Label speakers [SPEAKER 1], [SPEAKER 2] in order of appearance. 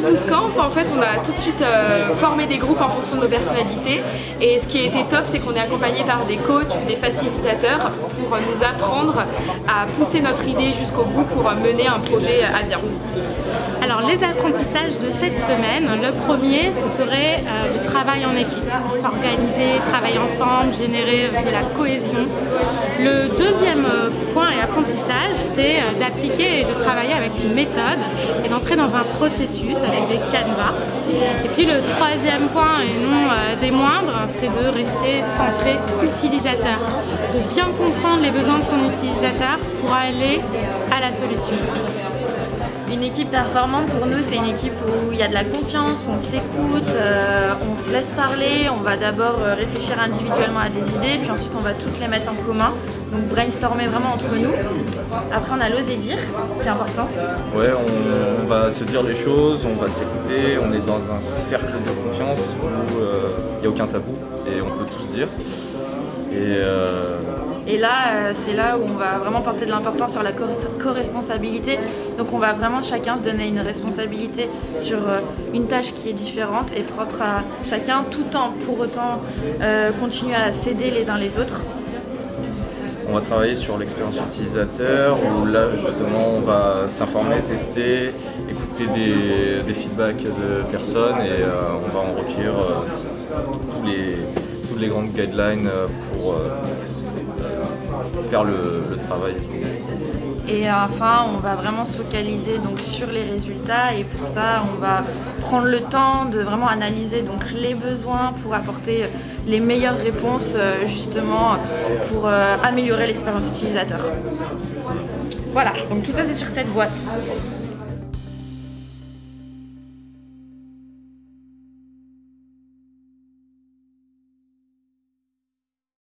[SPEAKER 1] groupes, en fait, on a tout de suite euh, formé des groupes en fonction de nos personnalités. Et ce qui a été top, c'est qu'on est accompagné par des coachs ou des facilitateurs pour nous apprendre à pousser notre idée jusqu'au bout pour mener un projet à bien.
[SPEAKER 2] Alors les apprentissages de cette semaine, le premier ce serait euh, le travail en équipe, s'organiser, travailler ensemble, générer de la cohésion. Le deuxième point et apprentissage c'est euh, d'appliquer et de travailler avec une méthode et d'entrer dans un processus avec des canevas. Et puis le troisième point et non euh, des moindres, c'est de rester centré utilisateur, de bien comprendre les besoins de son utilisateur pour aller à la solution.
[SPEAKER 3] Une équipe performante pour nous c'est une équipe où il y a de la confiance, on s'écoute, euh, on se laisse parler, on va d'abord euh, réfléchir individuellement à des idées puis ensuite on va toutes les mettre en commun, donc brainstormer vraiment entre nous. Après on a l'oser dire, c'est important.
[SPEAKER 4] Ouais, on, va se dire les choses, on va s'écouter, on est dans un cercle de confiance où euh, il n'y a aucun tabou et on peut tous dire. Et
[SPEAKER 3] là, euh, c'est là où on va vraiment porter de l'importance sur la co-responsabilité. Donc on va vraiment chacun se donner une responsabilité sur euh, une tâche qui est différente et propre à chacun, tout en pour autant euh, continuer à s'aider les uns les autres.
[SPEAKER 4] On va travailler sur l'expérience utilisateur où là justement on va s'informer, tester, écouter des, feedbacks de personnes et on va en recueillir toutes les grandes guidelines pour faire le, travail.
[SPEAKER 3] Et enfin, on va vraiment se focaliser donc, sur les résultats et pour ça, on va prendre le temps de vraiment analyser donc, les besoins pour apporter les meilleures réponses euh, justement pour euh, améliorer l'expérience utilisateur. Voilà, donc tout ça c'est sur cette boîte.